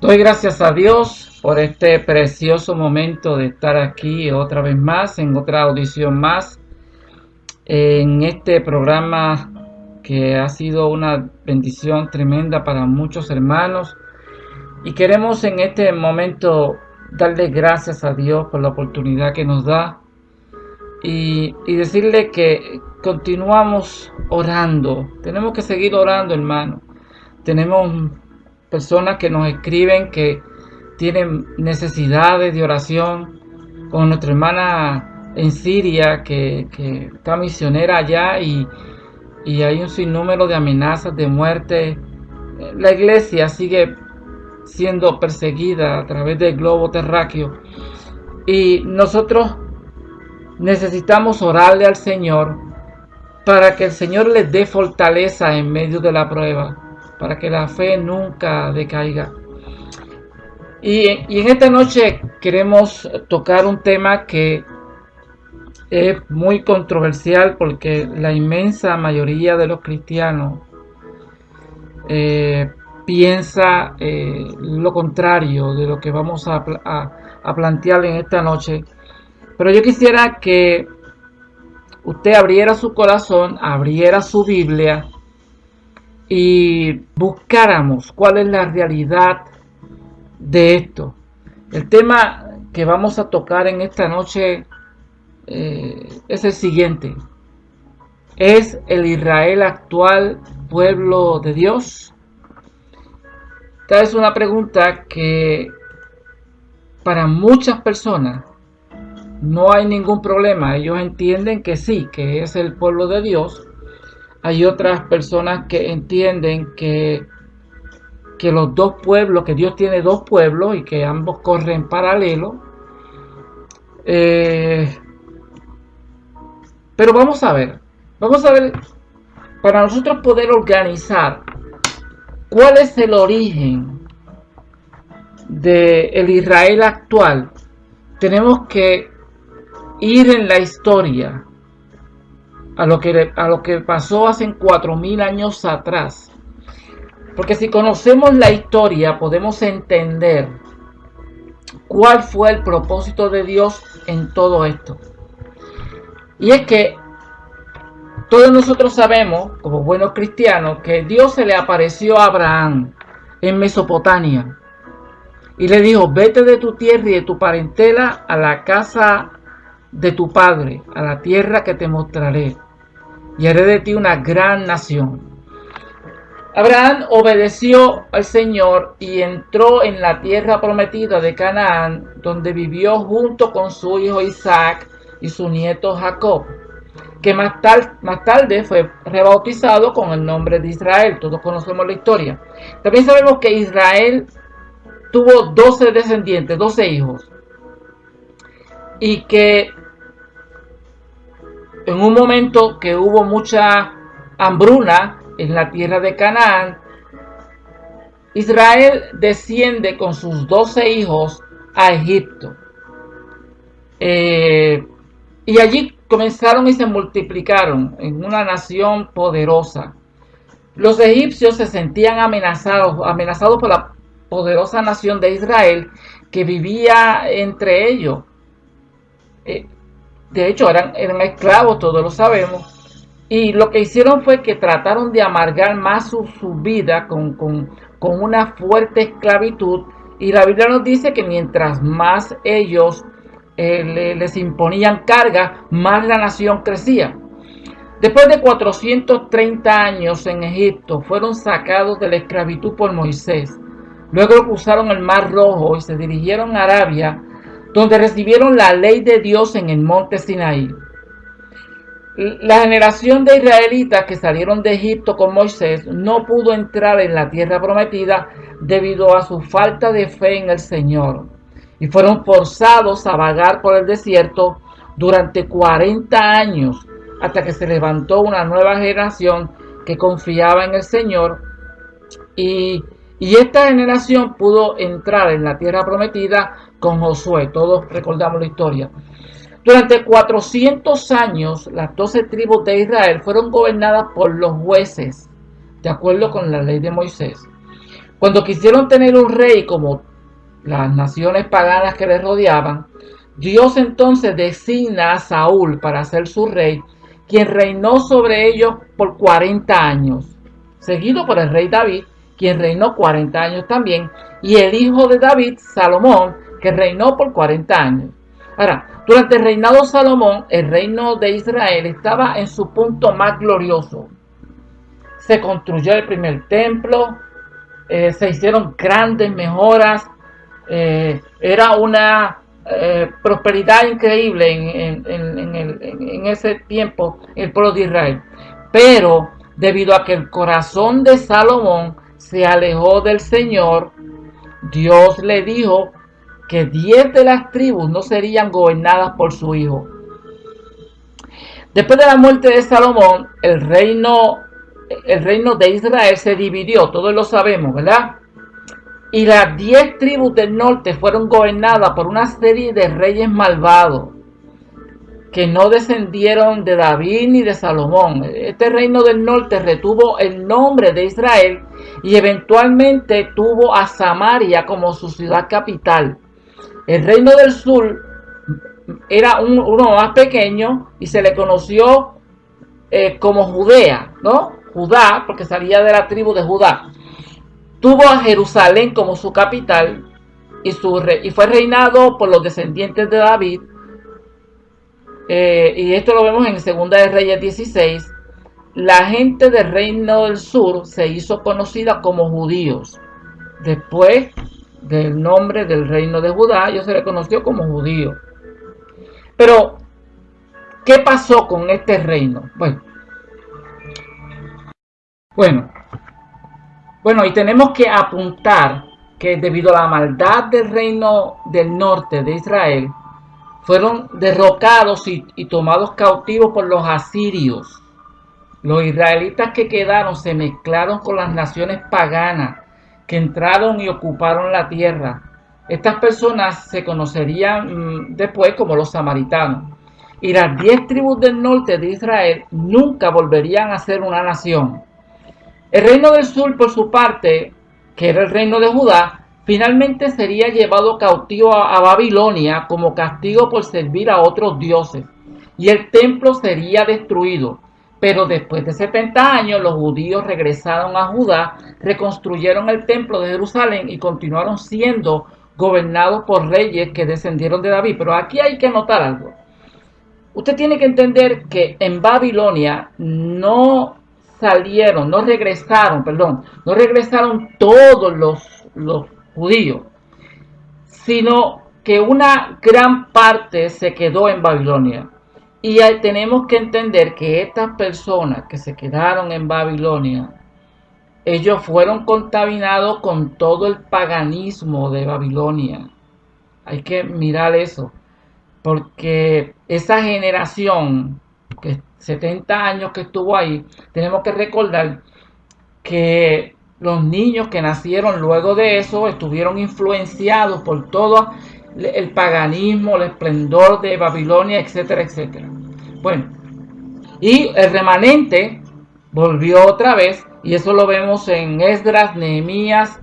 Doy gracias a Dios por este precioso momento de estar aquí otra vez más, en otra audición más, en este programa que ha sido una bendición tremenda para muchos hermanos. Y queremos en este momento darle gracias a Dios por la oportunidad que nos da y, y decirle que continuamos orando. Tenemos que seguir orando, hermano. Tenemos personas que nos escriben que tienen necesidades de oración, con nuestra hermana en Siria que, está misionera allá y, y hay un sinnúmero de amenazas de muerte. La iglesia sigue siendo perseguida a través del globo terráqueo y nosotros necesitamos orarle al Señor para que el Señor les dé fortaleza en medio de la prueba para que la fe nunca decaiga. Y, en esta noche queremos tocar un tema que es muy controversial porque la inmensa mayoría de los cristianos eh, piensa eh, lo contrario de lo que vamos a, a plantear en esta noche. Pero yo quisiera que usted abriera su corazón, abriera su Biblia y buscáramos cuál es la realidad de esto. El tema que vamos a tocar en esta noche eh, es el siguiente. ¿Es el Israel actual pueblo de Dios? Esta es una pregunta que para muchas personas no hay ningún problema. Ellos entienden que sí, que es el pueblo de Dios hay otras personas que entienden que, que los dos pueblos, que Dios tiene dos pueblos y que ambos corren paralelo. Eh, pero vamos a ver, vamos a ver, para nosotros poder organizar cuál es el origen del el Israel actual, tenemos que ir en la historia a lo que, a lo que pasó hace cuatro mil años atrás. Porque si conocemos la historia podemos entender cuál fue el propósito de Dios en todo esto. Y es que todos nosotros sabemos, como buenos cristianos, que Dios se le apareció a Abraham en Mesopotamia y le dijo, vete de tu tierra y de tu parentela a la casa de tu padre, a la tierra que te mostraré y haré de ti una gran nación. Abraham obedeció al Señor y entró en la tierra prometida de Canaán, donde vivió junto con su hijo Isaac y su nieto Jacob, que más, tarde fue rebautizado con el nombre de Israel. Todos conocemos la historia. También sabemos que Israel tuvo 12 descendientes, 12 hijos, y que en un momento que hubo mucha hambruna en la tierra de Canaán, Israel desciende con sus doce hijos a Egipto. Eh, y allí comenzaron y se multiplicaron en una nación poderosa. Los egipcios se sentían amenazados, amenazados por la poderosa nación de Israel que vivía entre ellos. Eh, de hecho eran, eran esclavos, todos lo sabemos, y lo que hicieron fue que trataron de amargar más su, vida con, una fuerte esclavitud, y la Biblia nos dice que mientras más ellos eh, les imponían carga, más la nación crecía. Después de 430 años en Egipto, fueron sacados de la esclavitud por Moisés. Luego cruzaron el Mar Rojo y se dirigieron a Arabia, donde recibieron la ley de Dios en el monte Sinaí. La generación de israelitas que salieron de Egipto con Moisés no pudo entrar en la tierra prometida debido a su falta de fe en el Señor y fueron forzados a vagar por el desierto durante 40 años hasta que se levantó una nueva generación que confiaba en el Señor y, y esta generación pudo entrar en la tierra prometida con Josué. Todos recordamos la historia. Durante 400 años, las 12 tribus de Israel fueron gobernadas por los jueces, de acuerdo con la ley de Moisés. Cuando quisieron tener un rey como las naciones paganas que les rodeaban, Dios entonces designa a Saúl para ser su rey, quien reinó sobre ellos por 40 años, seguido por el rey David, quien reinó 40 años también, y el hijo de David, Salomón, que reinó por 40 años. Ahora, durante el reinado de Salomón, el reino de Israel estaba en su punto más glorioso. Se construyó el primer templo, eh, se hicieron grandes mejoras, eh, era una eh, prosperidad increíble en, en, ese tiempo el pueblo de Israel. Pero debido a que el corazón de Salomón se alejó del Señor, Dios le dijo que diez de las tribus no serían gobernadas por su hijo. Después de la muerte de Salomón, el reino, el reino de Israel se dividió, todos lo sabemos, ¿verdad? Y las diez tribus del norte fueron gobernadas por una serie de reyes malvados que no descendieron de David ni de Salomón. Este reino del norte retuvo el nombre de Israel y eventualmente tuvo a Samaria como su ciudad capital. El reino del sur era uno más pequeño y se le conoció eh, como Judea, ¿no? Judá, porque salía de la tribu de Judá. Tuvo a Jerusalén como su capital y, su y fue reinado por los descendientes de David. Eh, y esto lo vemos en Segunda de Reyes 16. La gente del reino del sur se hizo conocida como judíos. Después del nombre del reino de Judá, ellos se le conoció como judío. Pero, ¿qué pasó con este reino? Bueno, bueno, bueno, y tenemos que apuntar que debido a la maldad del reino del norte de Israel, fueron derrocados y, tomados cautivos por los asirios. Los israelitas que quedaron se mezclaron con las naciones paganas que entraron y ocuparon la tierra. Estas personas se conocerían mm, después como los samaritanos. Y las diez tribus del norte de Israel nunca volverían a ser una nación. El reino del sur, por su parte, que era el reino de Judá, finalmente sería llevado cautivo a, Babilonia como castigo por servir a otros dioses, y el templo sería destruido. Pero después de 70 años los judíos regresaron a Judá, reconstruyeron el templo de Jerusalén y continuaron siendo gobernados por reyes que descendieron de David. Pero aquí hay que notar algo. Usted tiene que entender que en Babilonia no salieron, no regresaron, perdón, no regresaron todos los, los judíos, sino que una gran parte se quedó en Babilonia. Y tenemos que entender que estas personas que se quedaron en Babilonia, ellos fueron contaminados con todo el paganismo de Babilonia. Hay que mirar eso, porque esa generación que 70 años que estuvo ahí, tenemos que recordar que los niños que nacieron luego de eso estuvieron influenciados por todo el paganismo, el esplendor de Babilonia, etcétera, etcétera. Bueno, y el remanente volvió otra vez, y eso lo vemos en Esdras, Nehemías,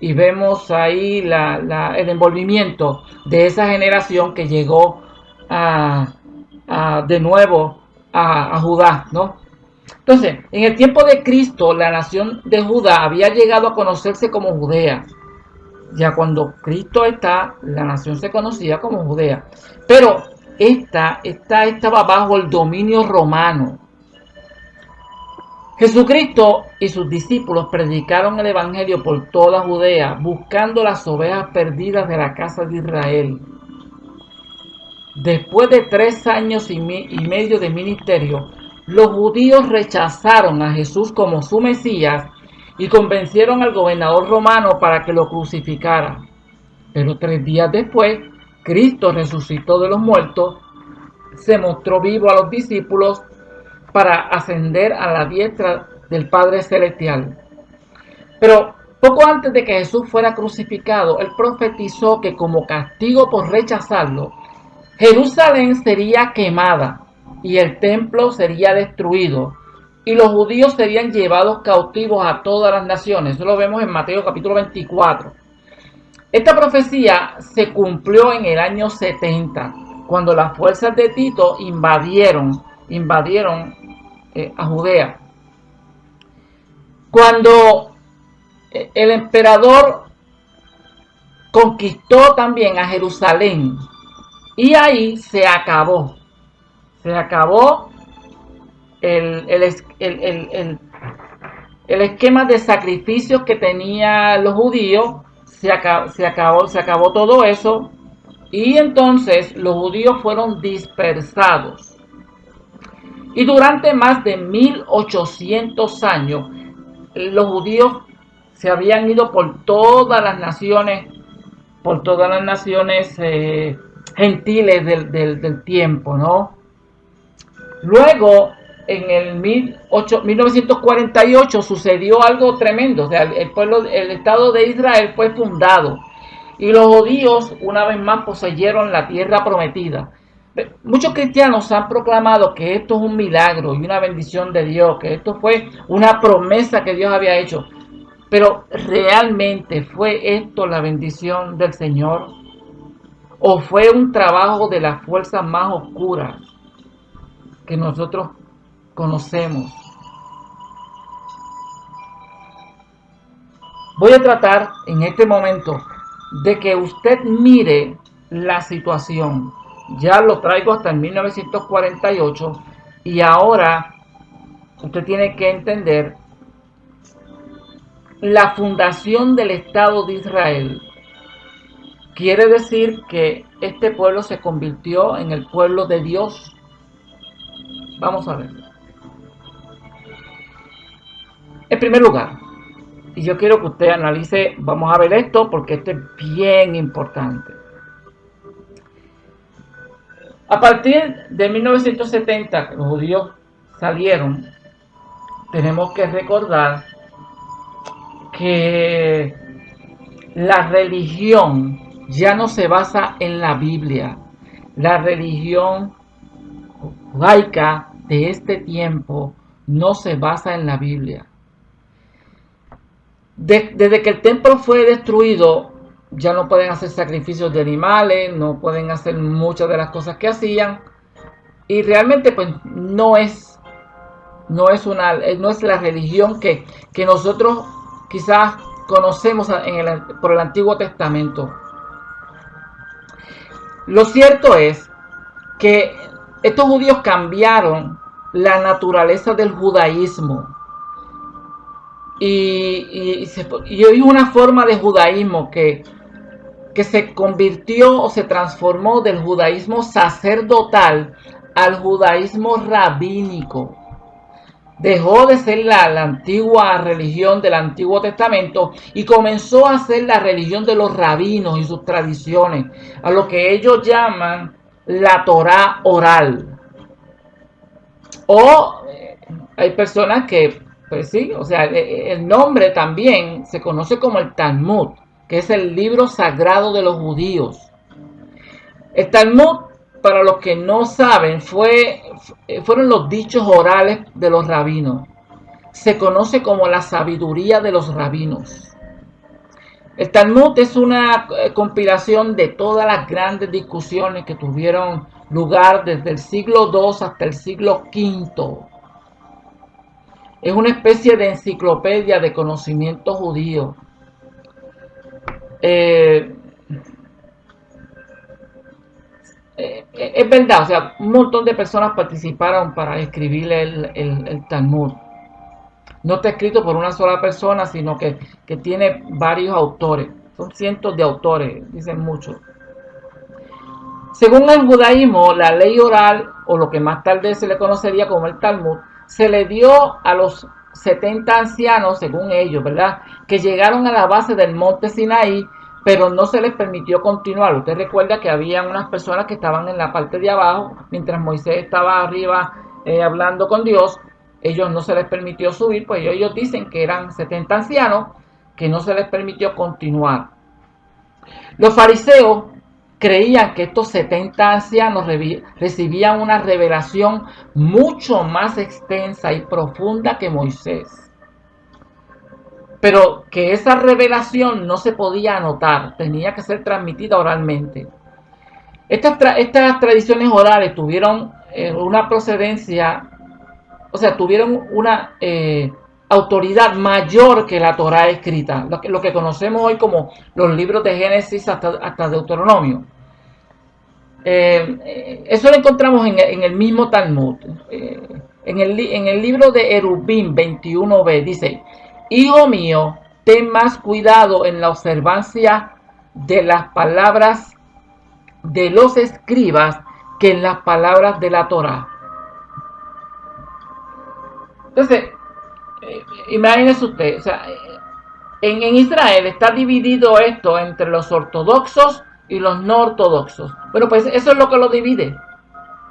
y vemos ahí el envolvimiento de esa generación que llegó de nuevo a, Judá, ¿no? Entonces, en el tiempo de Cristo, la nación de Judá había llegado a conocerse como Judea. Ya cuando Cristo está, la nación se conocía como Judea. Pero esta, esta estaba bajo el dominio romano. Jesucristo y sus discípulos predicaron el Evangelio por toda Judea, buscando las ovejas perdidas de la casa de Israel. Después de tres años y, medio de ministerio, los judíos rechazaron a Jesús como su Mesías y convencieron al gobernador romano para que lo crucificara. Pero tres días después, Cristo resucitó de los muertos, se mostró vivo a los discípulos para ascender a la diestra del Padre Celestial. Pero poco antes de que Jesús fuera crucificado, él profetizó que como castigo por rechazarlo, Jerusalén sería quemada y el templo sería destruido, y los judíos serían llevados cautivos a todas las naciones. Eso lo vemos en Mateo capítulo 24. Esta profecía se cumplió en el año 70, cuando las fuerzas de Tito invadieron, invadieron eh, a Judea. Cuando eh, el emperador conquistó también a Jerusalén y ahí se acabó, se acabó el, el, esquema de sacrificios que tenían los judíos, se acabó, se acabó, se acabó todo eso y entonces los judíos fueron dispersados. Y durante más de 1800 años, los judíos se habían ido por todas las naciones, por todas las naciones eh, gentiles del, del, tiempo, ¿no? Luego, en el 1948 sucedió algo tremendo, o sea, el pueblo, el Estado de Israel fue fundado y los judíos una vez más poseyeron la tierra prometida. Muchos cristianos han proclamado que esto es un milagro y una bendición de Dios, que esto fue una promesa que Dios había hecho. Pero ¿realmente fue esto la bendición del Señor? ¿O fue un trabajo de las fuerzas más oscuras que nosotros conocemos? Voy a tratar en este momento de que usted mire la situación. Ya lo traigo hasta el 1948 y ahora usted tiene que entender la fundación del Estado de Israel. Quiere decir que este pueblo se convirtió en el pueblo de Dios. Vamos a ver. Primer lugar, y yo quiero que usted analice, vamos a ver esto porque esto es bien importante. A partir de 1970, que los judíos salieron, tenemos que recordar que la religión ya no se basa en la Biblia. La religión judaica de este tiempo no se basa en la Biblia desde que el templo fue destruido, ya no pueden hacer sacrificios de animales, no pueden hacer muchas de las cosas que hacían. Y realmente pues no es, no es, una, no es la religión que, que nosotros quizás conocemos en el, por el Antiguo Testamento. Lo cierto es que estos judíos cambiaron la naturaleza del judaísmo y, y, hay una forma de judaísmo que, que se convirtió o se transformó del judaísmo sacerdotal al judaísmo rabínico. Dejó de ser la, antigua religión del Antiguo Testamento y comenzó a ser la religión de los rabinos y sus tradiciones, a lo que ellos llaman la Torah oral. O eh, hay personas que sí, o sea, e, e, el nombre también se conoce como el Talmud, que es el libro sagrado de los judíos. El Talmud, para los que no saben, fue, fueron los dichos orales de los rabinos. Se conoce como la sabiduría de los rabinos. El Talmud es una eh, compilación de todas las grandes discusiones que tuvieron lugar desde el siglo II hasta el siglo V es una especie de enciclopedia de conocimiento judío. Eh, eh, es verdad, o sea, un montón de personas participaron para escribir el, Talmud. No está escrito por una sola persona, sino que, que tiene varios autores. Son cientos de autores, dicen muchos. Según el judaísmo, la ley oral, o lo que más tarde se le conocería como el Talmud, se le dio a los 70 ancianos, según ellos, ¿verdad? Que llegaron a la base del monte Sinaí, pero no se les permitió continuar. Usted recuerda que había unas personas que estaban en la parte de abajo, mientras Moisés estaba arriba eh, hablando con Dios, ellos no se les permitió subir, pues ellos dicen que eran 70 ancianos, que no se les permitió continuar. Los fariseos creían que estos 70 ancianos recibían una revelación mucho más extensa y profunda que Moisés. Pero que esa revelación no se podía anotar, tenía que ser transmitida oralmente. Estas, estas tradiciones orales tuvieron eh, una procedencia, o sea, tuvieron una eh, autoridad mayor que la Torah escrita, lo que, lo que conocemos hoy como los libros de Génesis hasta, hasta Deuteronomio. Eh, eso lo encontramos en, el mismo Talmud. en, el, en el libro de Erubim 21b dice, Hijo mío, ten más cuidado en la observancia de las palabras de los escribas que en las palabras de la Torah. Entonces, eh, imagínese usted, o sea, en, en, Israel está dividido esto entre los ortodoxos y los no ortodoxos. Bueno, pues eso es lo que lo divide.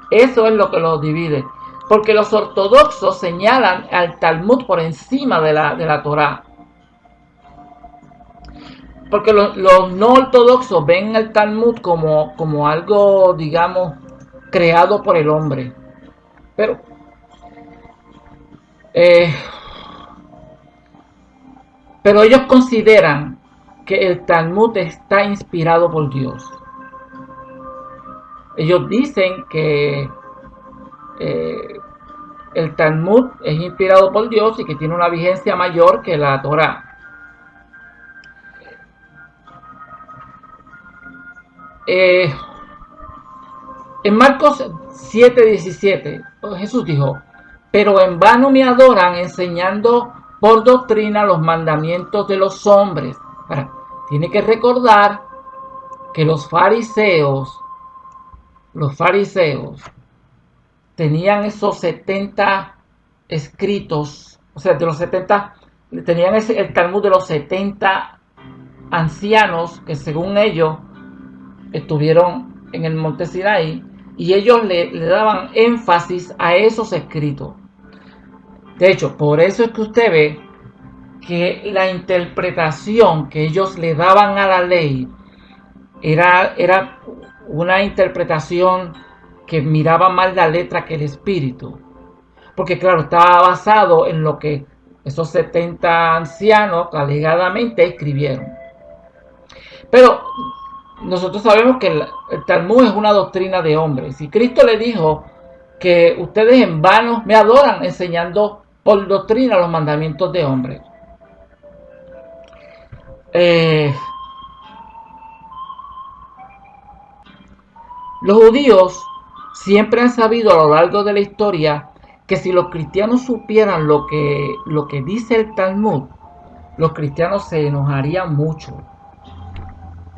Eso es lo que lo divide. Porque los ortodoxos señalan al Talmud por encima de la, de la Torah. Porque los, no ortodoxos ven el Talmud como, como algo, digamos, creado por el hombre. Pero eh, pero ellos consideran que el Talmud está inspirado por Dios. Ellos dicen que eh, el Talmud es inspirado por Dios y que tiene una vigencia mayor que la Torah. Eh, en Marcos 7:17, Jesús dijo, pero en vano me adoran enseñando por doctrina los mandamientos de los hombres. Tiene que recordar que los fariseos, los fariseos, tenían esos 70 escritos, o sea, de los 70, tenían ese, el Talmud de los 70 ancianos que según ellos estuvieron en el monte Sinaí y ellos le, daban énfasis a esos escritos. De hecho, por eso es que usted ve que la interpretación que ellos le daban a la ley era, era una interpretación que miraba más la letra que el espíritu. Porque claro, estaba basado en lo que esos 70 ancianos alegadamente escribieron. Pero nosotros sabemos que el, Talmud es una doctrina de hombres. Y Cristo le dijo que ustedes en vano me adoran enseñando por doctrina los mandamientos de hombres. Eh, los judíos siempre han sabido a lo largo de la historia que si los cristianos supieran lo que, lo que dice el Talmud, los cristianos se enojarían mucho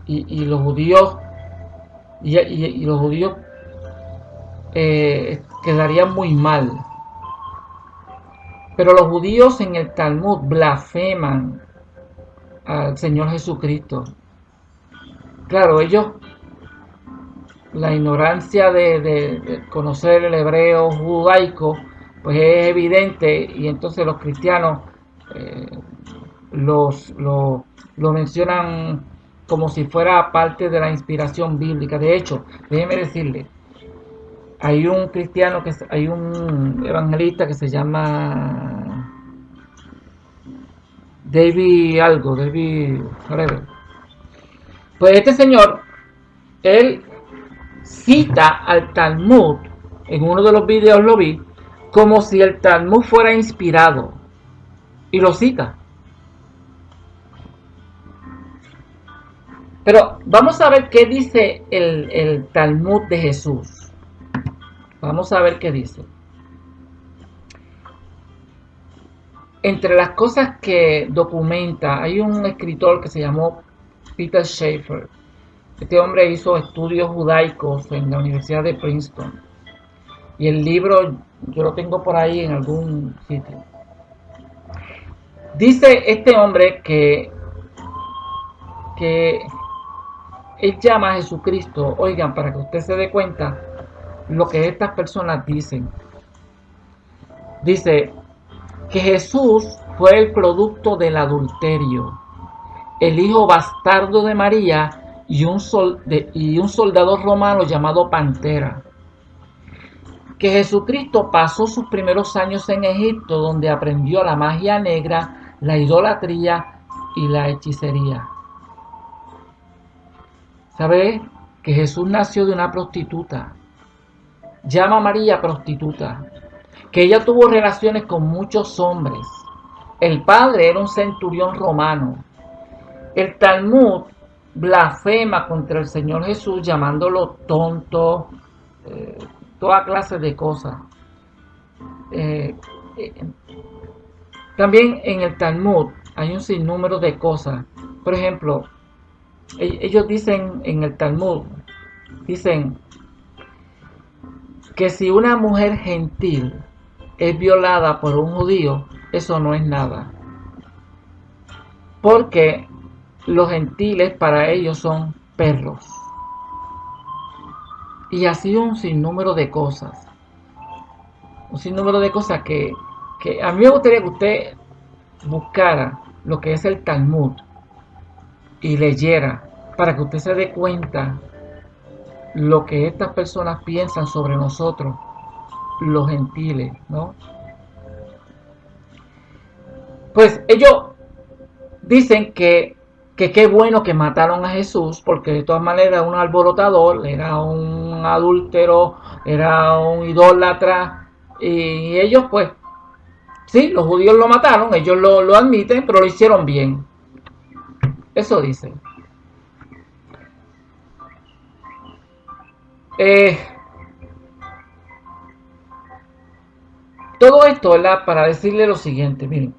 y, los judíos y, los judíos eh, quedarían muy mal. Pero los judíos en el Talmud blasfeman al Señor Jesucristo. Claro, ellos, la ignorancia de, conocer el hebreo judaico, pues es evidente y entonces los cristianos eh, los, lo, lo mencionan como si fuera parte de la inspiración bíblica. De hecho, déjeme decirle, hay un cristiano, que hay un evangelista que se llama David algo, David Pues este señor, él cita al Talmud, en uno de los videos lo vi, como si el Talmud fuera inspirado. Y lo cita. Pero vamos a ver qué dice el, Talmud de Jesús. Vamos a ver qué dice. Entre las cosas que documenta, hay un escritor que se llamó Peter Schaeffer. Este hombre hizo estudios judaicos en la Universidad de Princeton. Y el libro yo lo tengo por ahí en algún sitio. Dice este hombre que, que él llama a Jesucristo, oigan, para que usted se dé cuenta lo que estas personas dicen. Dice que Jesús fue el producto del adulterio, el hijo bastardo de María y un, soldado romano llamado Pantera. Que Jesucristo pasó sus primeros años en Egipto donde aprendió la magia negra, la idolatría y la hechicería. ¿Sabe que Jesús nació de una prostituta? Llama a María prostituta. Que ella tuvo relaciones con muchos hombres. El padre era un centurión romano. El Talmud blasfema contra el Señor Jesús llamándolo tonto, eh, toda clase de cosas. Eh, eh, también en el Talmud hay un sinnúmero de cosas. Por ejemplo, e-, ellos dicen en el Talmud, dicen que si una mujer gentil es violada por un judío, eso no es nada. Porque los gentiles para ellos son perros. Y así un sinnúmero de cosas. Un sinnúmero de cosas que, que a mí me gustaría que usted buscara lo que es el Talmud y leyera para que usted se dé cuenta lo que estas personas piensan sobre nosotros, los gentiles, ¿no? Pues ellos dicen que que qué bueno que mataron a Jesús, porque de todas maneras era un alborotador, era un adúltero, era un idólatra, y ellos pues, sí, los judíos lo mataron, ellos lo, admiten, pero lo hicieron bien. Eso dicen. Eh, todo esto. Para decirle lo siguiente, miren.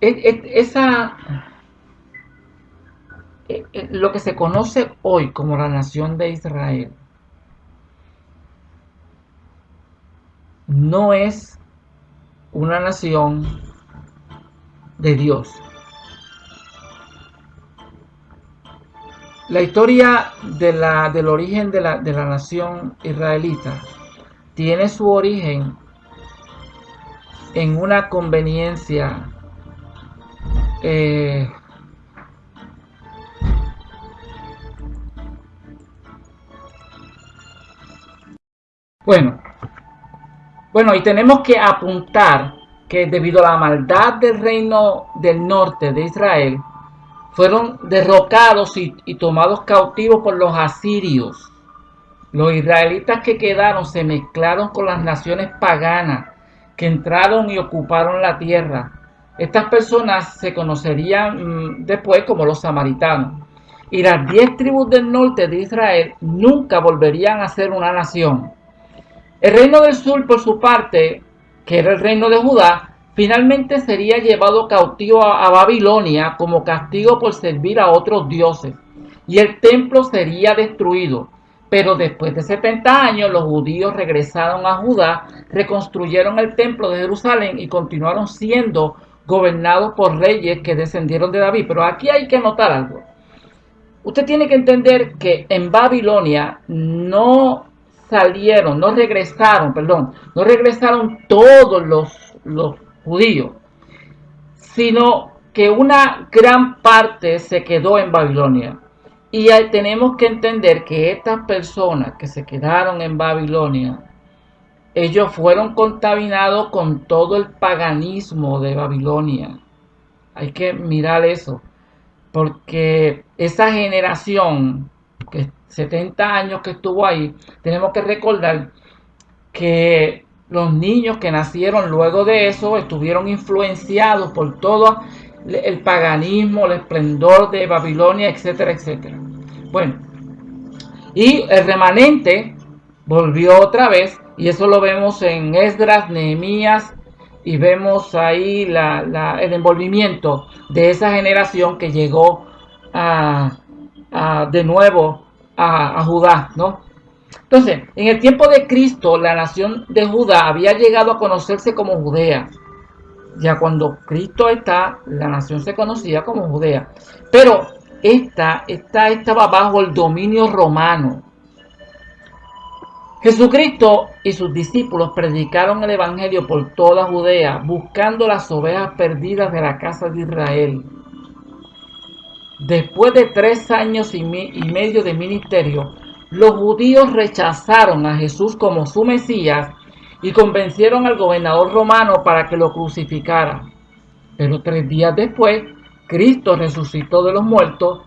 esa, e, e, lo que se conoce hoy como la nación de Israel no es una nación de Dios. La historia del origen de la nación israelita tiene su origen en una conveniencia eh, bueno, bueno, y tenemos que apuntar que debido a la maldad del reino del norte de Israel, fueron derrocados y, y, tomados cautivos por los asirios. Los israelitas que quedaron se mezclaron con las naciones paganas que entraron y ocuparon la tierra. Estas personas se conocerían mm, después como los samaritanos. Y las diez tribus del norte de Israel nunca volverían a ser una nación. El reino del sur, por su parte, que era el reino de Judá, finalmente sería llevado cautivo a, Babilonia como castigo por servir a otros dioses. Y el templo sería destruido. Pero después de 70 años los judíos regresaron a Judá, reconstruyeron el templo de Jerusalén y continuaron siendo gobernados por reyes que descendieron de David. Pero aquí hay que notar algo. Usted tiene que entender que en Babilonia no salieron, no regresaron, perdón, no regresaron todos los, los judíos, sino que una gran parte se quedó en Babilonia. Y tenemos que entender que estas personas que se quedaron en Babilonia ellos fueron contaminados con todo el paganismo de Babilonia. Hay que mirar eso, porque esa generación, que 70 años que estuvo ahí, tenemos que recordar que los niños que nacieron luego de eso estuvieron influenciados por todo el paganismo, el esplendor de Babilonia, etcétera, etcétera. Bueno, y el remanente volvió otra vez y eso lo vemos en Esdras, Nehemías y vemos ahí el envolvimiento de esa generación que llegó de nuevo a, Judá, ¿no? Entonces, en el tiempo de Cristo, la nación de Judá había llegado a conocerse como Judea. Ya cuando Cristo está, la nación se conocía como Judea. Pero esta, esta estaba bajo el dominio romano. Jesucristo y sus discípulos predicaron el Evangelio por toda Judea, buscando las ovejas perdidas de la casa de Israel. Después de tres años y, medio de ministerio, los judíos rechazaron a Jesús como su Mesías y convencieron al gobernador romano para que lo crucificara. Pero tres días después, Cristo resucitó de los muertos,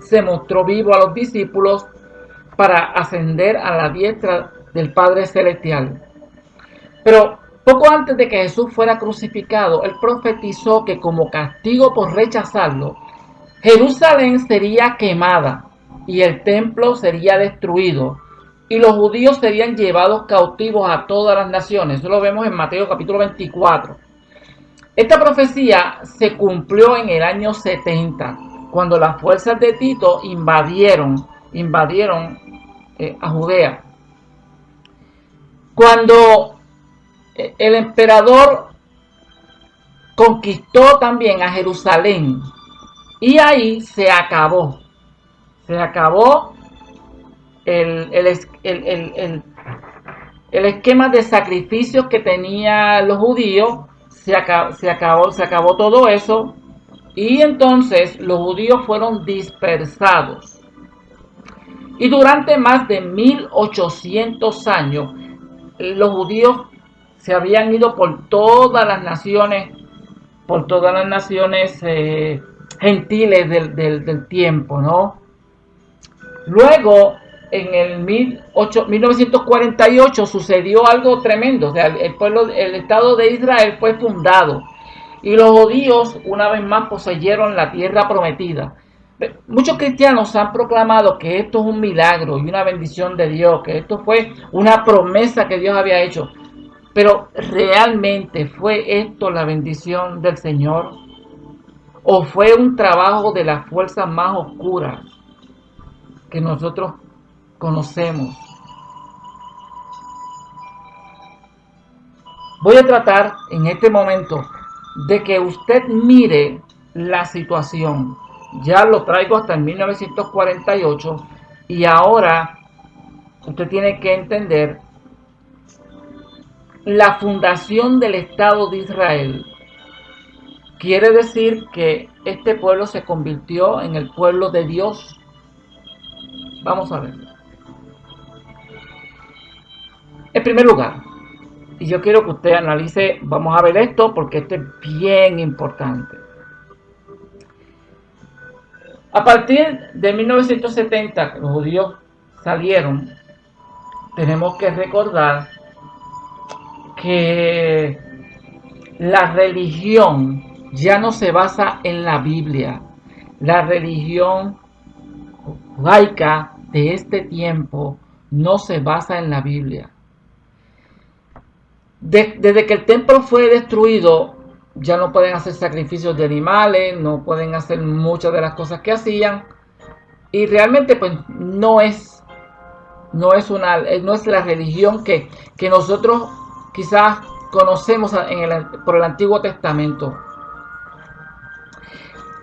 se mostró vivo a los discípulos para ascender a la diestra del Padre Celestial. Pero poco antes de que Jesús fuera crucificado, él profetizó que como castigo por rechazarlo, Jerusalén sería quemada y el templo sería destruido y los judíos serían llevados cautivos a todas las naciones. Eso lo vemos en Mateo capítulo 24. Esta profecía se cumplió en el año 70, cuando las fuerzas de Tito invadieron, invadieron eh, a Judea. Cuando eh, el emperador conquistó también a Jerusalén y ahí se acabó, se acabó el, el, esquema de sacrificios que tenían los judíos, se acabó, se acabó, se acabó todo eso y entonces los judíos fueron dispersados. Y durante más de 1800 años, los judíos se habían ido por todas las naciones, por todas las naciones eh, gentiles del, del, tiempo, ¿no? Luego, en el 1948 sucedió algo tremendo, o sea, el pueblo, el Estado de Israel fue fundado y los judíos una vez más poseyeron la tierra prometida. Muchos cristianos han proclamado que esto es un milagro y una bendición de Dios, que esto fue una promesa que Dios había hecho. Pero ¿realmente fue esto la bendición del Señor? ¿O fue un trabajo de las fuerzas más oscuras que nosotros conocemos? Voy a tratar en este momento de que usted mire la situación. Ya lo traigo hasta el 1948 y ahora usted tiene que entender la fundación del Estado de Israel. Quiere decir que este pueblo se convirtió en el pueblo de Dios. Vamos a ver. En primer lugar, y yo quiero que usted analice, vamos a ver esto porque esto es bien importante. A partir de 1970, los judíos salieron, tenemos que recordar que la religión ya no se basa en la Biblia. La religión judaica de este tiempo no se basa en la Biblia desde que el templo fue destruido, ya no pueden hacer sacrificios de animales, no pueden hacer muchas de las cosas que hacían. Y realmente pues no es, no es, una, no es la religión que, que nosotros quizás conocemos en el, por el Antiguo Testamento.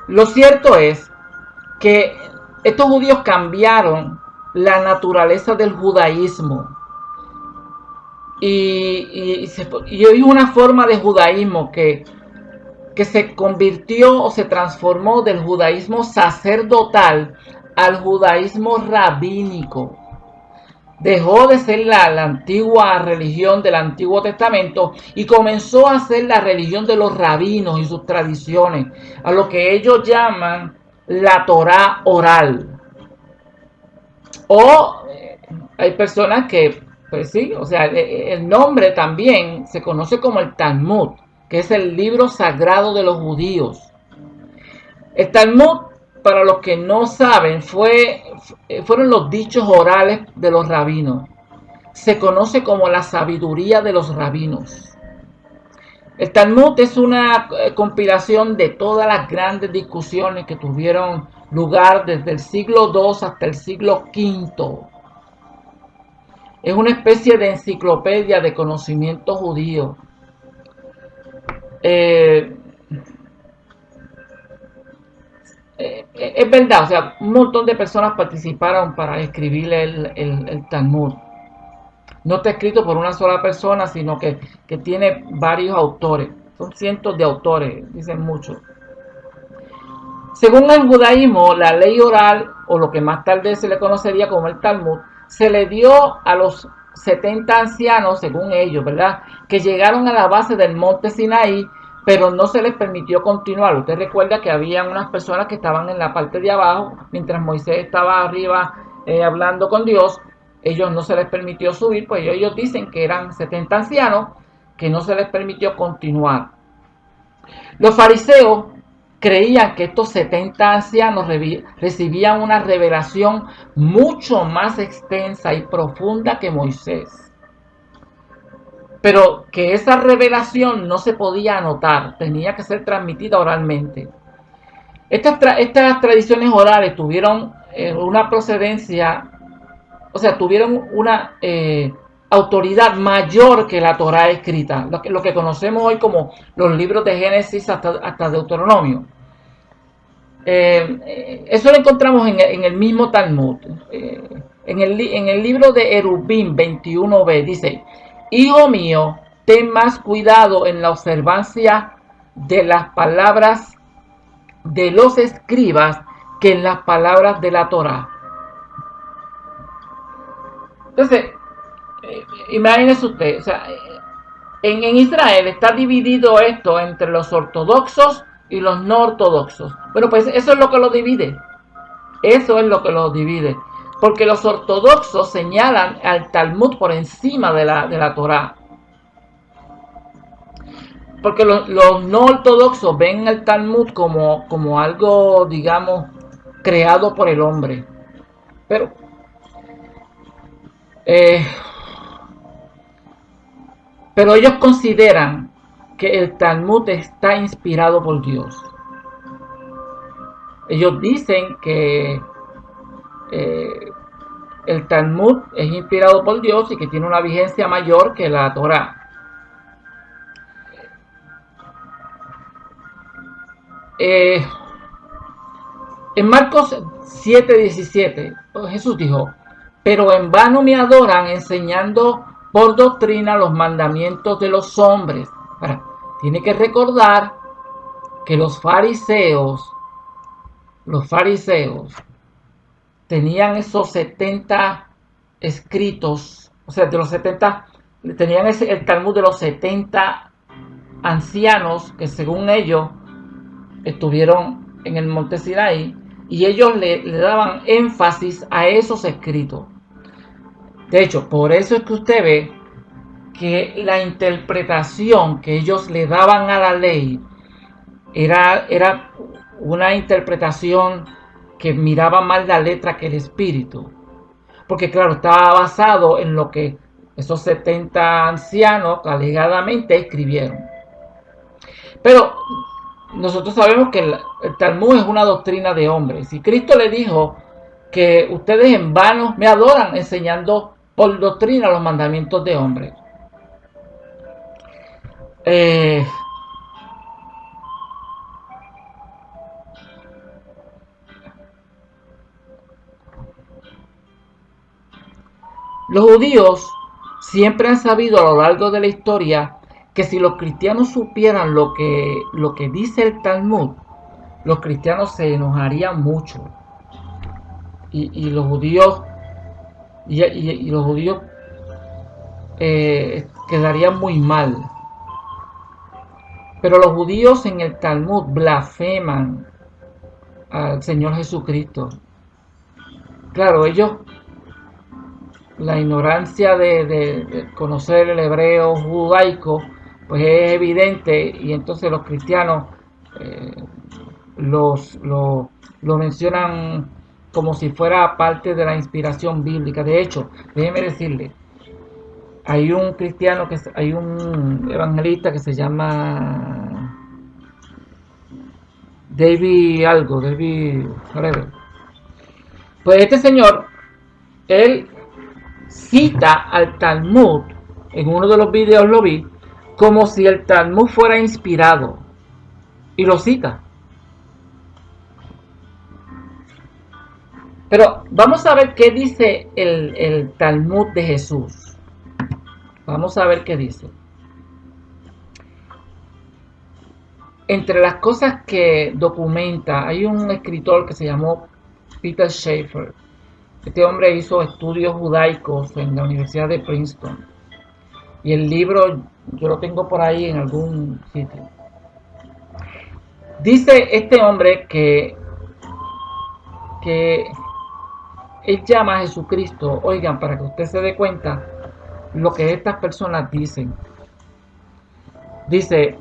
Lo cierto es que estos judíos cambiaron la naturaleza del judaísmo y, y, hay una forma de judaísmo que, que se convirtió o se transformó del judaísmo sacerdotal al judaísmo rabínico. Dejó de ser la, la, antigua religión del Antiguo Testamento y comenzó a ser la religión de los rabinos y sus tradiciones, a lo que ellos llaman la Torah oral. O eh, hay personas que pues sí, o sea, e, e, el nombre también se conoce como el Talmud, que es el libro sagrado de los judíos. El Talmud, para los que no saben, fue, fueron los dichos orales de los rabinos. Se conoce como la sabiduría de los rabinos. El Talmud es una eh, compilación de todas las grandes discusiones que tuvieron lugar desde el siglo II hasta el siglo V es una especie de enciclopedia de conocimiento judío. Eh, eh, es verdad, o sea, un montón de personas participaron para escribir el, Talmud. No está escrito por una sola persona, sino que, que tiene varios autores. Son cientos de autores, dicen muchos. Según el judaísmo, la ley oral, o lo que más tarde se le conocería como el Talmud, se le dio a los 70 ancianos, según ellos, ¿verdad? Que llegaron a la base del monte Sinaí, pero no se les permitió continuar. Usted recuerda que había unas personas que estaban en la parte de abajo, mientras Moisés estaba arriba eh, hablando con Dios, ellos no se les permitió subir, pues ellos dicen que eran 70 ancianos, que no se les permitió continuar. Los fariseos creían que estos 70 ancianos recibían una revelación mucho más extensa y profunda que Moisés. Pero que esa revelación no se podía anotar, tenía que ser transmitida oralmente. Estas, estas tradiciones orales tuvieron eh, una procedencia, o sea, tuvieron una eh, autoridad mayor que la Torah escrita, lo que, conocemos hoy como los libros de Génesis hasta, hasta Deuteronomio. Eh, eso lo encontramos en, el mismo Talmud. Eh, en, el, en, el, libro de Erubim 21b dice, Hijo mío, ten más cuidado en la observancia de las palabras de los escribas que en las palabras de la Torah. Entonces, eh, imagínese usted, en, en Israel está dividido esto entre los ortodoxos y los no ortodoxos. Bueno, pues eso es lo que lo divide. Eso es lo que lo divide. Porque los ortodoxos señalan al Talmud por encima de la, de la Torah. Porque los, no ortodoxos ven el Talmud como, como algo, digamos, creado por el hombre. Pero eh, pero ellos consideran que el Talmud está inspirado por Dios. Ellos dicen que eh, el Talmud es inspirado por Dios y que tiene una vigencia mayor que la Torah. Eh, en Marcos 7:17, Jesús dijo, pero en vano me adoran enseñando por doctrina los mandamientos de los hombres. tiene que recordar que los fariseos, los fariseos, tenían esos 70 escritos, o sea, de los 70, tenían ese, el Talmud de los 70 ancianos que según ellos estuvieron en el monte Sinaí y ellos le, le daban énfasis a esos escritos. De hecho, por eso es que usted ve que la interpretación que ellos le daban a la ley era, era una interpretación que miraba más la letra que el espíritu. Porque claro, estaba basado en lo que esos 70 ancianos alegadamente escribieron. Pero nosotros sabemos que el, el Talmud es una doctrina de hombres. Y Cristo le dijo que ustedes en vano me adoran enseñando por doctrina los mandamientos de hombres. Eh, los judíos siempre han sabido a lo largo de la historia que si los cristianos supieran lo que, lo que dice el Talmud, los cristianos se enojarían mucho. Y, los judíos y, los judíos eh, quedarían muy mal. Pero los judíos en el Talmud blasfeman al Señor Jesucristo. Claro, ellos, la ignorancia de, conocer el hebreo judaico, pues es evidente y entonces los cristianos eh, los, lo, lo mencionan como si fuera parte de la inspiración bíblica. De hecho, déjeme decirle, hay un cristiano, que hay un evangelista que se llama David algo, David Pues este señor, él cita al Talmud, en uno de los videos lo vi, como si el Talmud fuera inspirado. Y lo cita. Pero vamos a ver qué dice el, el Talmud de Jesús. Vamos a ver qué dice. entre las cosas que documenta, hay un escritor que se llamó Peter Schaeffer. Este hombre hizo estudios judaicos en la Universidad de Princeton. Y el libro yo lo tengo por ahí en algún sitio. Dice este hombre que, que él llama a Jesucristo, oigan, para que usted se dé cuenta lo que estas personas dicen. Dice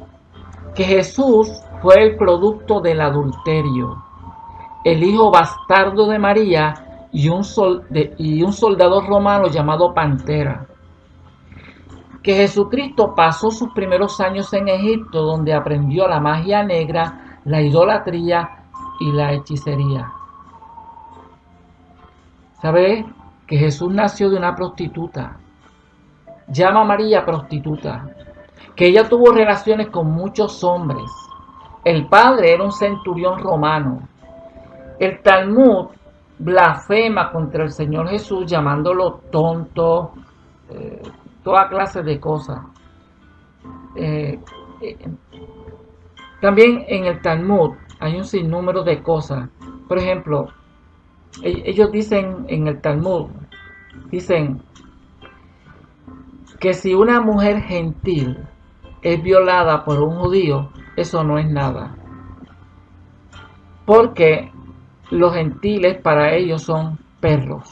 que Jesús fue el producto del adulterio, el hijo bastardo de María y un, y un soldado romano llamado Pantera. Que Jesucristo pasó sus primeros años en Egipto donde aprendió la magia negra, la idolatría y la hechicería. ¿Sabe que Jesús nació de una prostituta? Llama a María prostituta que ella tuvo relaciones con muchos hombres. El padre era un centurión romano. El Talmud blasfema contra el Señor Jesús llamándolo tonto, eh, toda clase de cosas. Eh, eh, también en el Talmud hay un sinnúmero de cosas. Por ejemplo, ellos dicen en el Talmud, dicen que si una mujer gentil es violada por un judío, eso no es nada. Porque los gentiles para ellos son perros.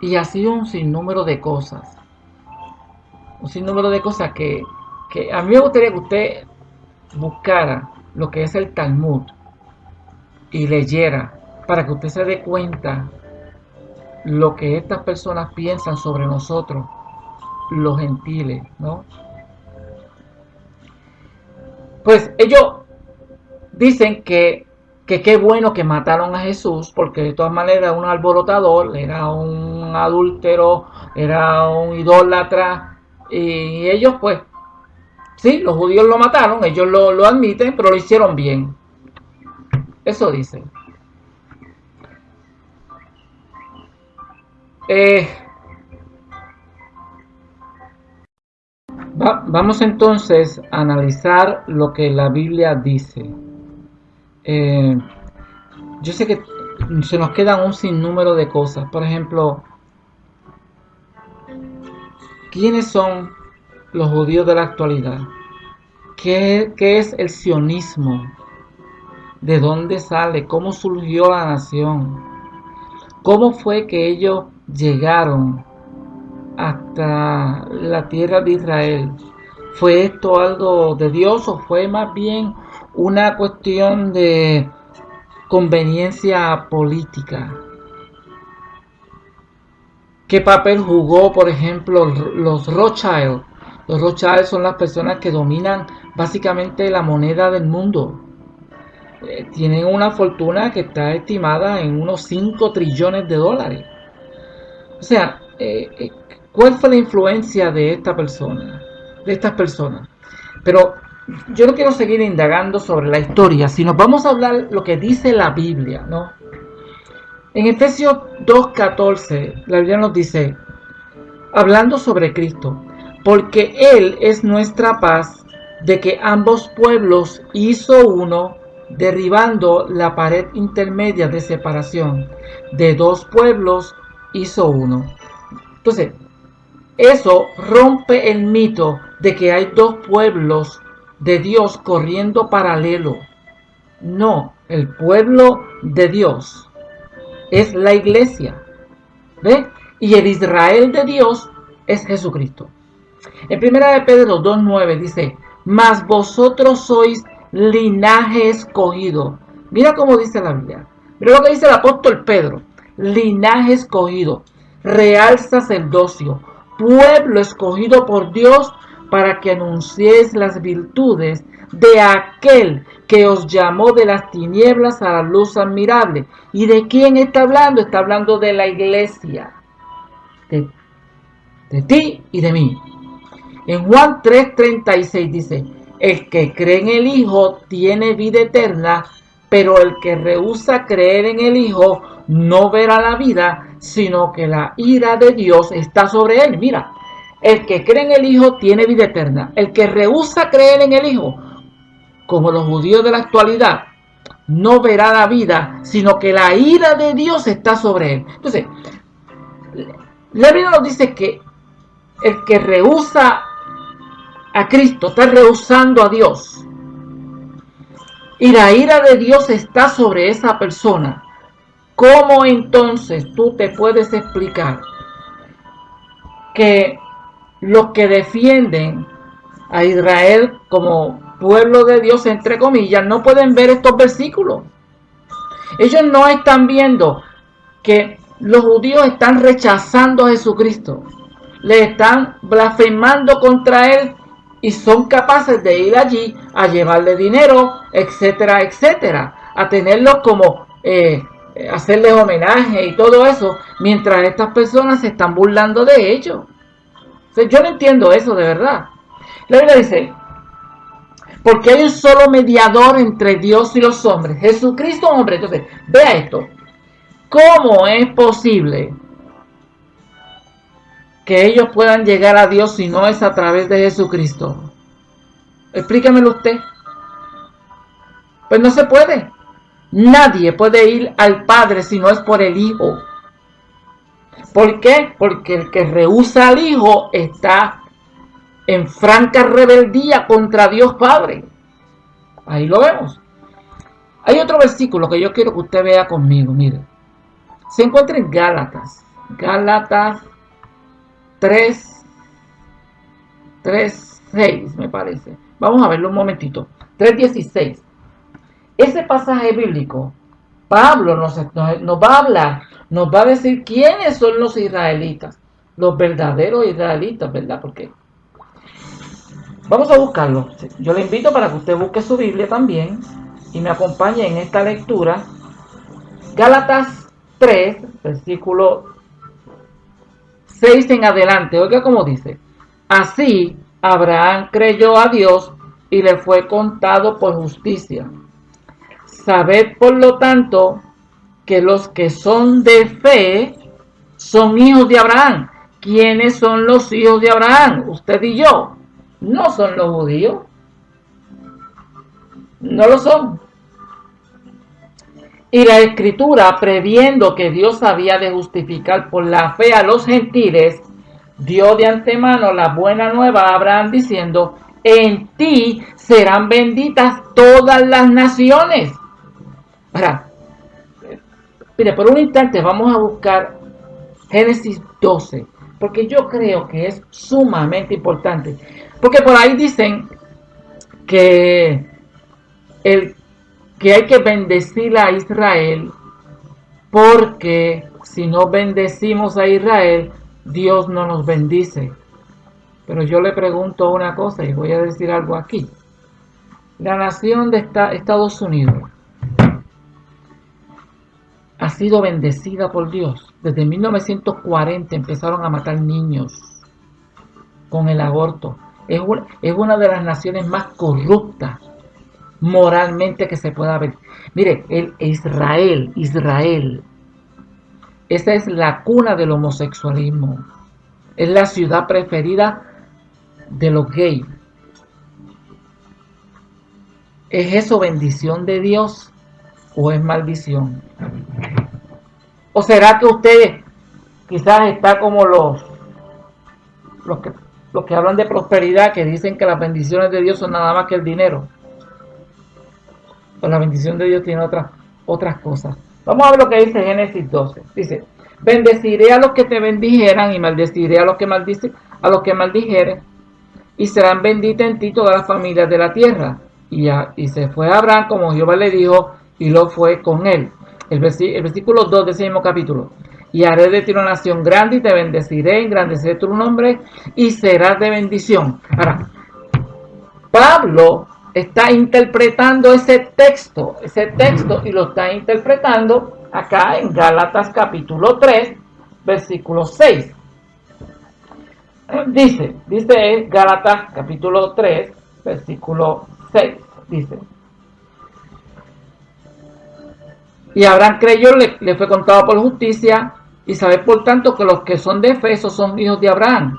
Y así un sinnúmero de cosas. Un sinnúmero de cosas que, que a mí me gustaría que usted buscara lo que es el Talmud y leyera para que usted se dé cuenta lo que estas personas piensan sobre nosotros los gentiles, ¿no? Pues ellos dicen que que qué bueno que mataron a Jesús, porque de todas maneras era un alborotador, era un adúltero, era un idólatra, y ellos pues, sí, los judíos lo mataron, ellos lo, lo admiten, pero lo hicieron bien. Eso dicen. Eh, vamos entonces a analizar lo que la Biblia dice. Eh, yo sé que se nos quedan un sinnúmero de cosas. Por ejemplo, ¿quiénes son los judíos de la actualidad? ¿Qué, qué es el sionismo? ¿De dónde sale? ¿Cómo surgió la nación? ¿Cómo fue que ellos llegaron hasta la tierra de Israel. ¿Fue esto algo de Dios o fue más bien una cuestión de conveniencia política? ¿Qué papel jugó, por ejemplo, los Rothschild? Los Rothschild son las personas que dominan básicamente la moneda del mundo. Eh, tienen una fortuna que está estimada en unos 5 trillones de dólares. O sea, eh, eh, ¿Cuál fue la influencia de esta persona? De estas personas. Pero yo no quiero seguir indagando sobre la historia, sino vamos a hablar lo que dice la Biblia, ¿no? En Efesios 2.14, la Biblia nos dice, hablando sobre Cristo, porque Él es nuestra paz, de que ambos pueblos hizo uno, derribando la pared intermedia de separación. De dos pueblos hizo uno. Entonces, eso rompe el mito de que hay dos pueblos de Dios corriendo paralelo. No, el pueblo de Dios es la iglesia. ¿Ve? Y el Israel de Dios es Jesucristo. En primera de Pedro 2.9 dice, mas vosotros sois linaje escogido. Mira cómo dice la Biblia. Mira lo que dice el apóstol Pedro. Linaje escogido, real sacerdocio, pueblo escogido por Dios para que anunciéis las virtudes de aquel que os llamó de las tinieblas a la luz admirable. ¿Y de quién está hablando? Está hablando de la iglesia, de, de ti y de mí. En Juan 3:36 dice, el que cree en el Hijo tiene vida eterna, pero el que rehúsa creer en el Hijo no verá la vida, sino que la ira de Dios está sobre él. Mira, el que cree en el Hijo tiene vida eterna. El que rehúsa creer en el Hijo, como los judíos de la actualidad, no verá la vida, sino que la ira de Dios está sobre él. Entonces, la Biblia nos dice que el que rehúsa a Cristo está rehusando a Dios. Y la ira de Dios está sobre esa persona. ¿Cómo entonces tú te puedes explicar que los que defienden a Israel como pueblo de Dios, entre comillas, no pueden ver estos versículos? Ellos no están viendo que los judíos están rechazando a Jesucristo. Le están blasfemando contra él y son capaces de ir allí a llevarle dinero, etcétera, etcétera, a tenerlos como eh, hacerles homenaje y todo eso, mientras estas personas se están burlando de ellos. yo no entiendo eso de verdad. La Biblia dice, porque hay un solo mediador entre Dios y los hombres, Jesucristo hombre. Entonces, vea esto. ¿Cómo es posible que ellos puedan llegar a Dios si no es a través de Jesucristo? Explíquemelo usted. Pues no se puede. Nadie puede ir al Padre si no es por el Hijo. ¿Por qué? Porque el que rehúsa al Hijo está en franca rebeldía contra Dios Padre. Ahí lo vemos. Hay otro versículo que yo quiero que usted vea conmigo, mire. Se encuentra en Gálatas. Gálatas 3, 3, 6 me parece. Vamos a verlo un momentito. 3.16. Ese pasaje bíblico, Pablo nos, nos, va a hablar, nos va a decir quiénes son los israelitas, los verdaderos israelitas, ¿verdad? Porque vamos a buscarlo. Yo le invito para que usted busque su Biblia también y me acompañe en esta lectura. Gálatas 3, versículo 6 en adelante. Oiga cómo dice. Así Abraham creyó a Dios y le fue contado por justicia. Sabed por lo tanto que los que son de fe son hijos de Abraham. ¿Quiénes son los hijos de Abraham? Usted y yo. No son los judíos. No lo son. Y la escritura, previendo que Dios había de justificar por la fe a los gentiles, dio de antemano la buena nueva a Abraham diciendo, en ti serán benditas todas las naciones. Ahora, mire, por un instante vamos a buscar Génesis 12, porque yo creo que es sumamente importante. Porque por ahí dicen que el que hay que bendecir a Israel porque si no bendecimos a Israel, Dios no nos bendice. Pero yo le pregunto una cosa y voy a decir algo aquí. La nación de Estados Unidos ha sido bendecida por Dios. Desde 1940 empezaron a matar niños con el aborto. Es una, es una de las naciones más corruptas moralmente que se pueda ver. Mire, el Israel, Israel, esa es la cuna del homosexualismo. Es la ciudad preferida de los gays. ¿Es eso bendición de Dios o es maldición? ¿O será que usted quizás está como los, los, que, los que hablan de prosperidad, que dicen que las bendiciones de Dios son nada más que el dinero? La bendición de Dios tiene otras, otras cosas. Vamos a ver lo que dice Génesis 12. Dice, bendeciré a los que te bendijeran y maldeciré a los que maldicen, a los que maldijeren y serán benditas en ti todas las familias de la tierra. Y, y se fue a Abraham como Jehová le dijo y lo fue con él. El, versículo 2 de ese mismo capítulo. Y haré de ti una nación grande y te bendeciré, engrandeceré tu nombre y serás de bendición. Ahora, Pablo está interpretando ese texto, ese texto y lo está interpretando acá en Gálatas capítulo 3, versículo 6. Dice, dice Gálatas capítulo 3, versículo 6, dice. Y Abraham creyó, le, fue contado por justicia, y sabe por tanto que los que son de fe, esos son hijos de Abraham.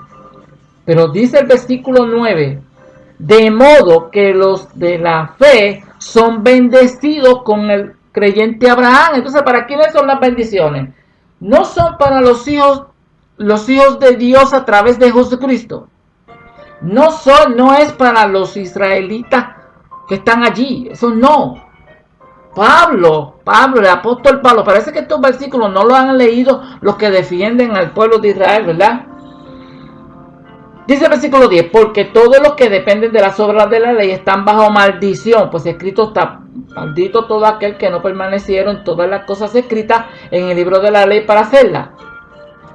Pero dice el versículo 9, de modo que los de la fe son bendecidos con el creyente Abraham. Entonces, ¿para quiénes son las bendiciones? No son para los hijos, los hijos de Dios a través de Jesucristo. No son, no es para los israelitas que están allí. Eso no. Pablo, Pablo, el apóstol Pablo, parece que estos versículos no lo han leído los que defienden al pueblo de Israel, ¿verdad? Dice el versículo 10, porque todos los que dependen de las obras de la ley están bajo maldición, pues escrito está, maldito todo aquel que no permanecieron todas las cosas escritas en el libro de la ley para hacerlas.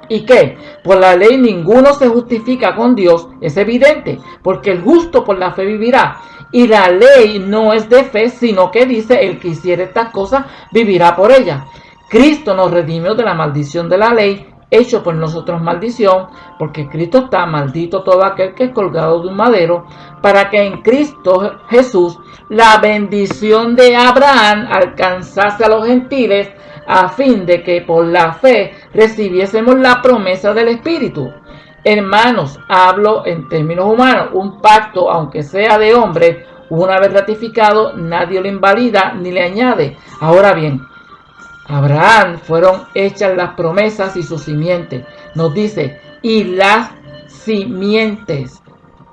¿Y qué? Por la ley ninguno se justifica con Dios, es evidente, porque el justo por la fe vivirá. Y la ley no es de fe, sino que dice, el que hiciera estas cosas vivirá por ella. Cristo nos redimió de la maldición de la ley, hecho por nosotros maldición, porque Cristo está maldito todo aquel que es colgado de un madero, para que en Cristo Jesús la bendición de Abraham alcanzase a los gentiles, a fin de que por la fe recibiésemos la promesa del Espíritu. Hermanos, hablo en términos humanos, un pacto, aunque sea de hombre, una vez ratificado, nadie lo invalida ni le añade. Ahora bien, Abraham fueron hechas las promesas y su simiente. Nos dice, y las simientes.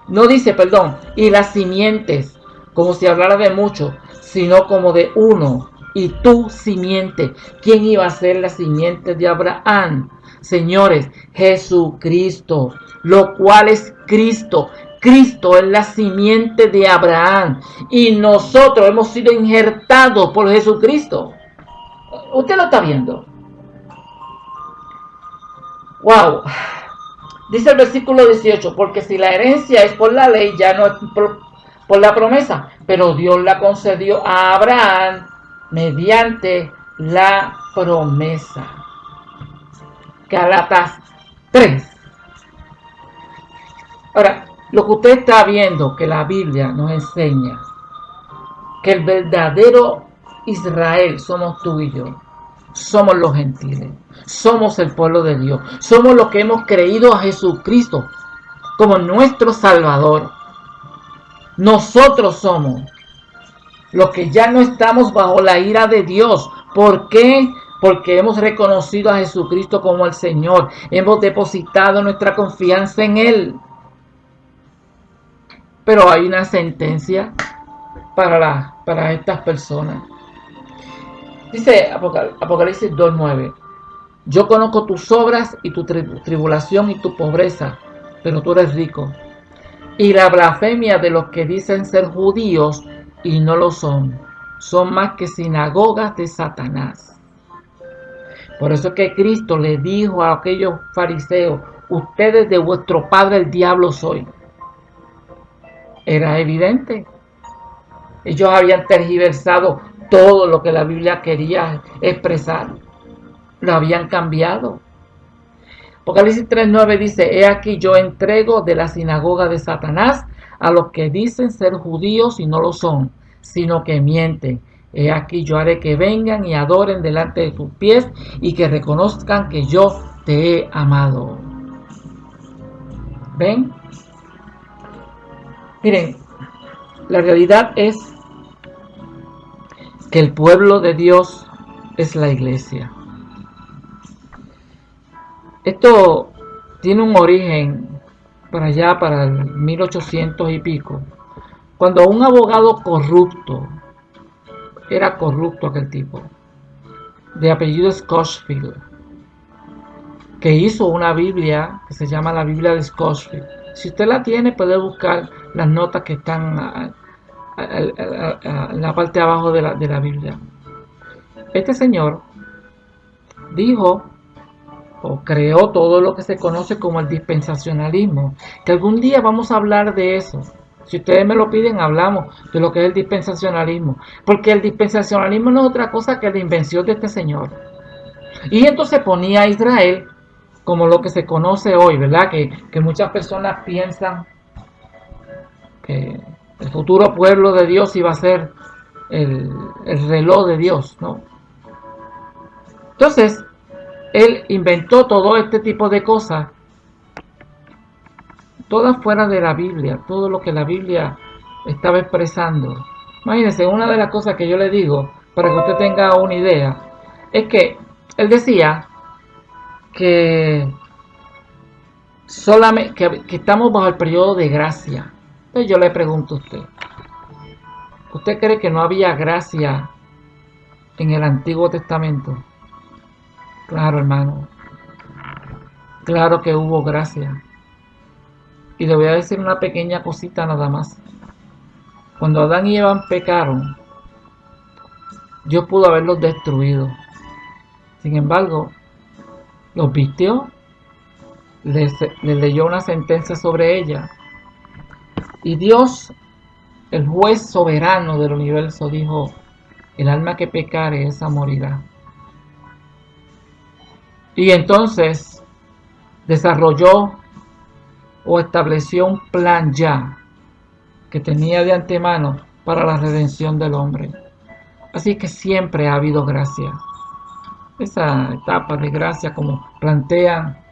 No dice, perdón, y las simientes, como si hablara de mucho, sino como de uno, y tu simiente. ¿Quién iba a ser la simiente de Abraham? Señores, Jesucristo, lo cual es Cristo. Cristo es la simiente de Abraham y nosotros hemos sido injertados por Jesucristo. Usted lo está viendo. Wow. Dice el versículo 18, porque si la herencia es por la ley, ya no es por, la promesa, pero Dios la concedió a Abraham mediante la promesa. Galatas 3. Ahora, lo que usted está viendo que la Biblia nos enseña, que el verdadero Israel somos tú y yo. Somos los gentiles. Somos el pueblo de Dios. Somos los que hemos creído a Jesucristo como nuestro Salvador. Nosotros somos los que ya no estamos bajo la ira de Dios. ¿Por qué? Porque hemos reconocido a Jesucristo como el Señor. Hemos depositado nuestra confianza en Él. Pero hay una sentencia para, para estas personas. Dice Apocalipsis 2.9, yo conozco tus obras y tu tribulación y tu pobreza, pero tú eres rico. Y la blasfemia de los que dicen ser judíos y no lo son, son más que sinagogas de Satanás. Por eso es que Cristo le dijo a aquellos fariseos, ustedes de vuestro padre el diablo soy. Era evidente. Ellos habían tergiversado todo lo que la Biblia quería expresar. Lo habían cambiado. Apocalipsis 3.9 dice, He aquí yo entrego de la sinagoga de Satanás a los que dicen ser judíos y no lo son, sino que mienten. He aquí yo haré que vengan y adoren delante de tus pies y que reconozcan que yo te he amado. ¿Ven? Miren, la realidad es que el pueblo de Dios es la iglesia. Esto tiene un origen para allá, para el 1800 y pico, cuando un abogado corrupto, era corrupto aquel tipo, de apellido Scotchfield, que hizo una Biblia que se llama la Biblia de Scotchfield. Si usted la tiene, puede buscar las notas que están en la parte de abajo de la, de la Biblia. Este señor dijo o creó todo lo que se conoce como el dispensacionalismo, que algún día vamos a hablar de eso. Si ustedes me lo piden, hablamos de lo que es el dispensacionalismo, porque el dispensacionalismo no es otra cosa que la invención de este señor. Y entonces ponía a Israel como lo que se conoce hoy, ¿verdad? Que, que muchas personas piensan que el futuro pueblo de Dios iba a ser el, reloj de Dios, ¿no? Entonces, él inventó todo este tipo de cosas todas fuera de la Biblia, todo lo que la Biblia estaba expresando. Imagínense, una de las cosas que yo le digo, para que usted tenga una idea, es que él decía que solamente que, estamos bajo el periodo de gracia. Yo le pregunto a usted, ¿usted cree que no había gracia en el Antiguo Testamento? Claro, hermano. Claro que hubo gracia. Y le voy a decir una pequeña cosita nada más. Cuando Adán y Eva pecaron, Dios pudo haberlos destruido. Sin embargo, los vistió, les, leyó una sentencia sobre ella. Y Dios, el juez soberano del universo, dijo, el alma que pecare, esa morirá. Y entonces desarrolló o estableció un plan ya que tenía de antemano para la redención del hombre. Así que siempre ha habido gracia. Esa etapa de gracia como plantean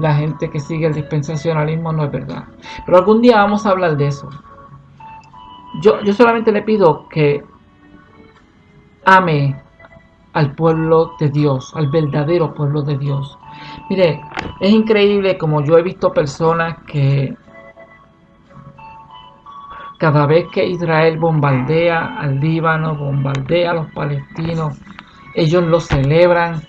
la gente que sigue el dispensacionalismo no es verdad. Pero algún día vamos a hablar de eso. Yo, yo solamente le pido que ame al pueblo de Dios, al verdadero pueblo de Dios. Mire, es increíble como yo he visto personas que cada vez que Israel bombardea al Líbano, bombardea a los palestinos, ellos lo celebran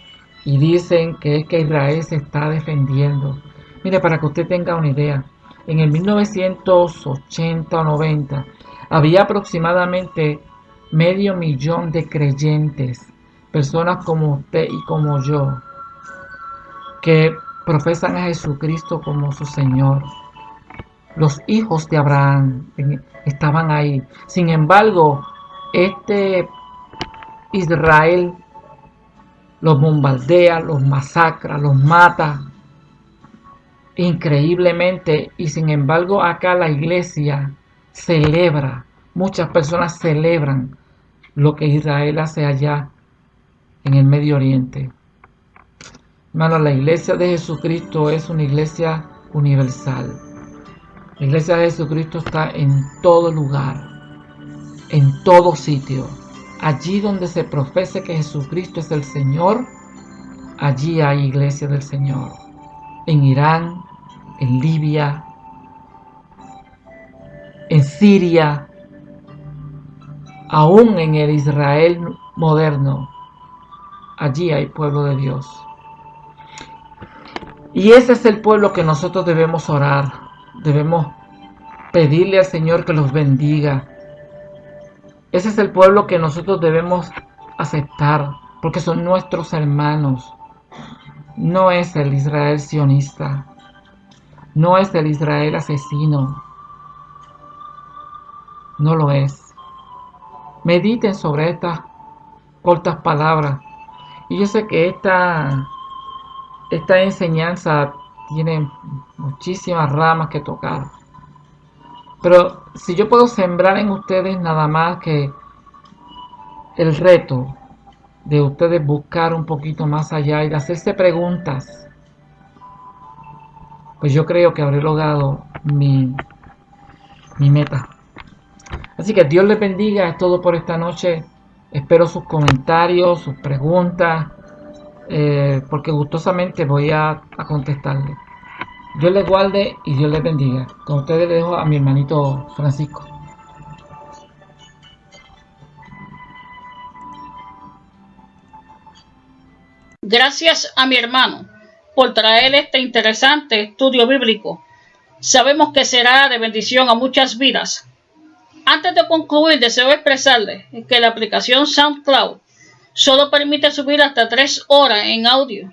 y dicen que es que Israel se está defendiendo. Mire, para que usted tenga una idea, en el 1980 o 90 había aproximadamente medio millón de creyentes, personas como usted y como yo, que profesan a Jesucristo como su Señor. Los hijos de Abraham estaban ahí. Sin embargo, este Israel los bombardea, los masacra, los mata increíblemente y sin embargo acá la iglesia celebra, muchas personas celebran lo que Israel hace allá en el Medio Oriente. Hermano, la iglesia de Jesucristo es una iglesia universal. La iglesia de Jesucristo está en todo lugar, en todo sitio. Allí donde se profese que Jesucristo es el Señor, allí hay iglesia del Señor. En Irán, en Libia, en Siria, aún en el Israel moderno, allí hay pueblo de Dios. Y ese es el pueblo que nosotros debemos orar, debemos pedirle al Señor que los bendiga. Ese es el pueblo que nosotros debemos aceptar, porque son nuestros hermanos. No es el Israel sionista, no es el Israel asesino, no lo es. Mediten sobre estas cortas palabras. Y yo sé que esta, esta enseñanza tiene muchísimas ramas que tocar. Pero si yo puedo sembrar en ustedes nada más que el reto de ustedes buscar un poquito más allá y de hacerse preguntas, pues yo creo que habré logrado mi, mi meta. Así que Dios les bendiga, es todo por esta noche. Espero sus comentarios, sus preguntas, eh, porque gustosamente voy a, a contestarles. Dios les guarde y Dios les bendiga. Con ustedes dejo a mi hermanito Francisco. Gracias a mi hermano por traer este interesante estudio bíblico. Sabemos que será de bendición a muchas vidas. Antes de concluir, deseo expresarle que la aplicación SoundCloud solo permite subir hasta tres horas en audio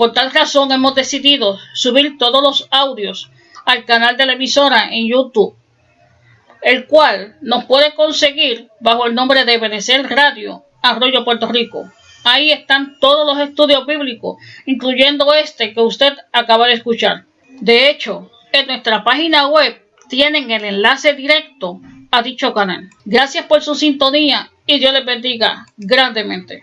por tal razón hemos decidido subir todos los audios al canal de la emisora en YouTube, el cual nos puede conseguir bajo el nombre de Benecer Radio Arroyo Puerto Rico. Ahí están todos los estudios bíblicos, incluyendo este que usted acaba de escuchar. De hecho, en nuestra página web tienen el enlace directo a dicho canal. Gracias por su sintonía y Dios les bendiga grandemente.